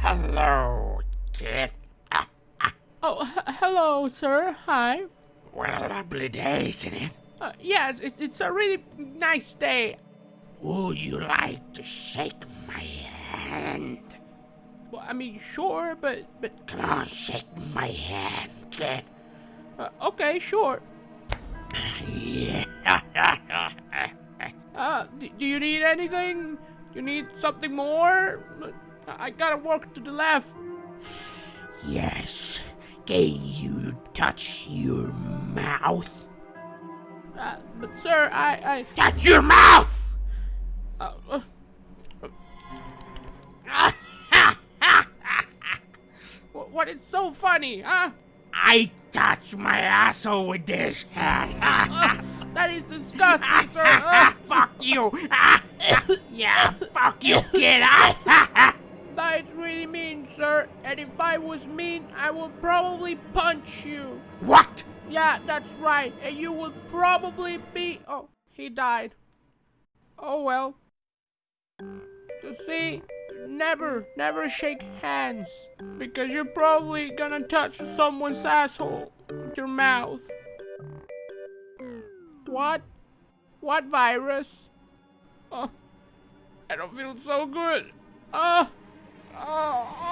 Hello, kid. Oh, hello, sir. Hi. What a lovely day, isn't it? Uh, yes, it's, it's a really nice day. Would you like to shake my hand? Well, I mean, sure, but but Come on, shake my hand, kid. uh, okay, sure. Yeah. Do you need anything? You need something more? I gotta walk to the left. yes. Can you touch your mouth? Uh, but sir, I I... Touch your mouth! Uh, uh, wh- what is so funny, huh? I touch my asshole with this. Uh, that is disgusting, sir. Uh, fuck you. yeah, fuck you, kid. that's really mean, sir. And if I was mean, I would probably punch you. what? Yeah, that's right. And you would probably be. Oh, he died. Oh well. You see, never, never shake hands. Because you're probably gonna touch someone's asshole with your mouth. What? What virus? Oh, I don't feel so good. Oh, oh, Shake